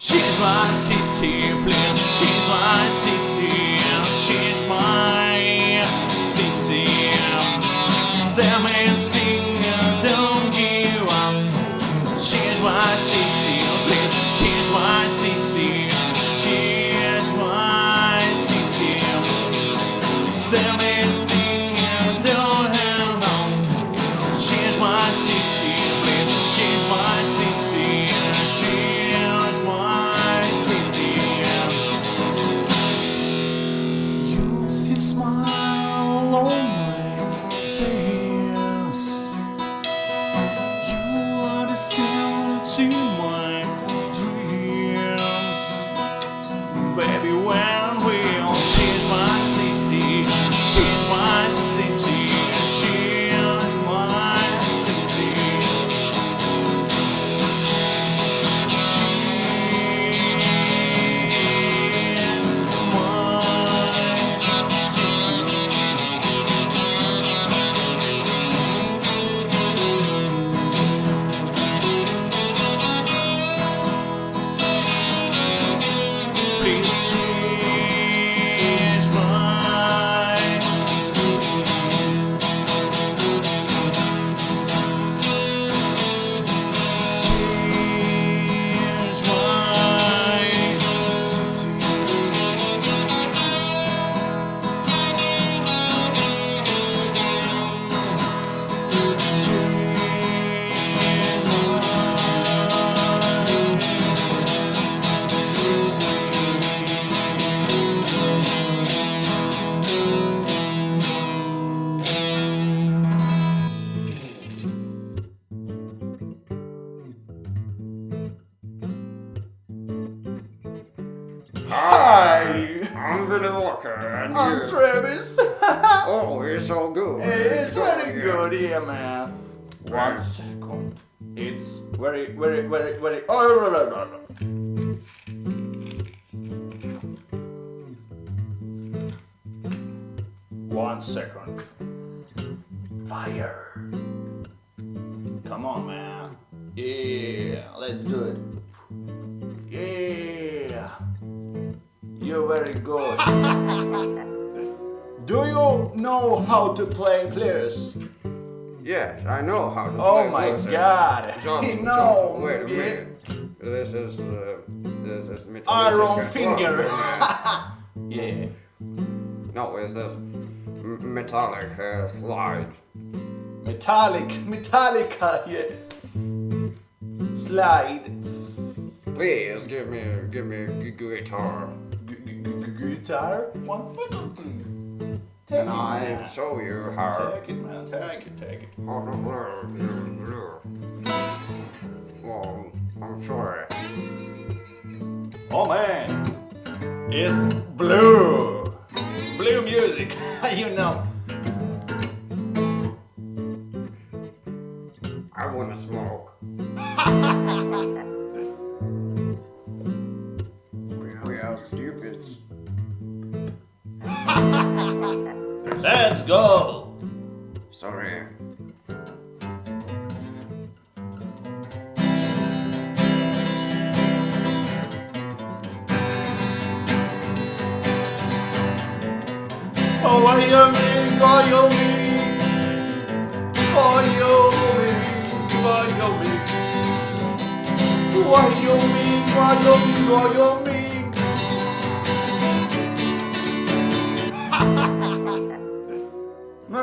Change my city, please. Change my city, Hi, I'm Walker, and I'm you- Travis. Oh, it's all good. it's very yeah. good, yeah, man. One second. It's very, very, very, very. Oh, no, no, no, no. One second. Fire. Come on, man. Yeah, let's do it. Yeah. You're very good. Do you know how to play players? Yes, I know how to play. Oh play my god! Johnson, no! Wait a minute. This is uh, this is metallic. Iron finger. Yeah. no, it's this metallic uh, slide. Metallic, Metallica, yeah. Slide. Please give me give me a guitar. Guitar? One second, please. Take And it, I man. show you how. Take it, man. Take it, take it. Oh, well, I'm sorry. Oh man, it's blue. Blue music, you know. I wanna smoke. stupids. Let's go. Sorry. Oh, I Wyoming, Wyoming, Wyoming, Wyoming, Wyoming, Wyoming, Wyoming.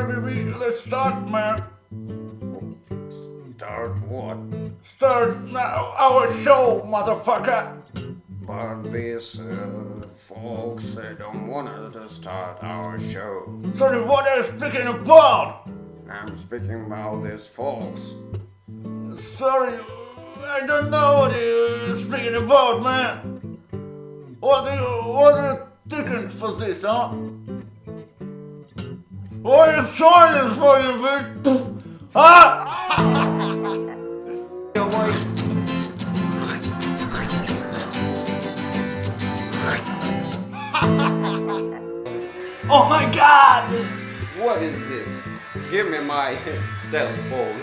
Let's start, man. Start what? Start now our show, motherfucker. But these uh, folks uh, don't want us to start our show. Sorry, what are you speaking about? I'm speaking about these folks. Sorry, I don't know what you're speaking about, man. What do you, what are you thinking for this, huh? What are you trying this fucking bitch? Ah! oh my god! What is this? Give me my cell phone.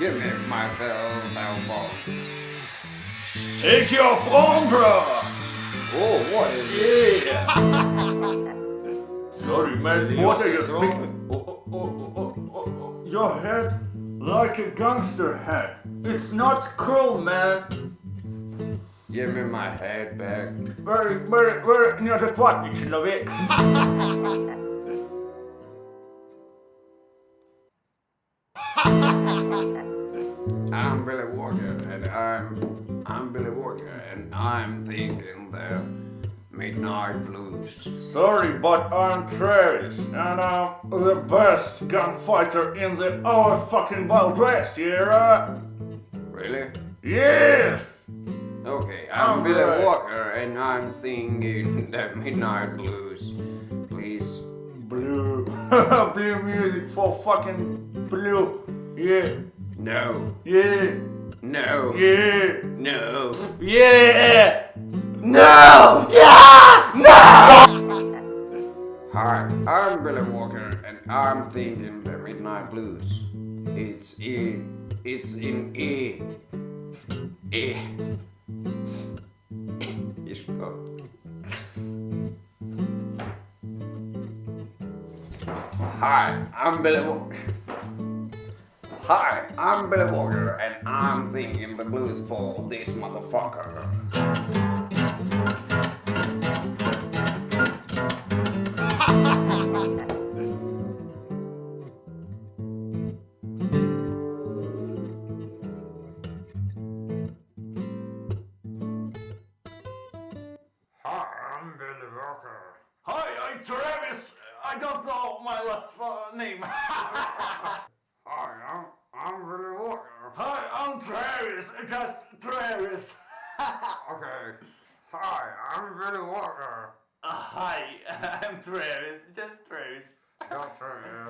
Give me my cell cell phone. Take your phone, bro! Oh, what is yeah. it? Sorry, man. What are you speaking? Your head like a gangster head. It's not cool, man. Give me my head back. Very, very, very, not a quite, you know it. and I'm I'm Billy Walker, and I'm thinking the Midnight Blues. Sorry, but I'm Travis, and I'm the best gunfighter in the our fucking Wild West, yeah? Really? Yes! Okay, I'm Billy Alright. Walker, and I'm singing the Midnight Blues. Please. Blue. blue music for fucking blue. Yeah, No. yeah, No. yeah, No. yeah! No! Yeah! No. Hi, I'm Billy Walker, and I'm thinking the Midnight Blues. It's E. It's in E. E. Isto. Hi, I'm Billy Walker. Hi, I'm Billy Walker, and I'm singing the blues for this motherfucker. Hi, I'm Billy Walker. Hi, I'm Travis. I don't know my last name. Hi, I'm, I'm Billy Walker. Hi, I'm Travis. Just Travis. Okay. Hi, I'm Billy Walker. Uh, hi, I'm Travis. Just Travis. That's right.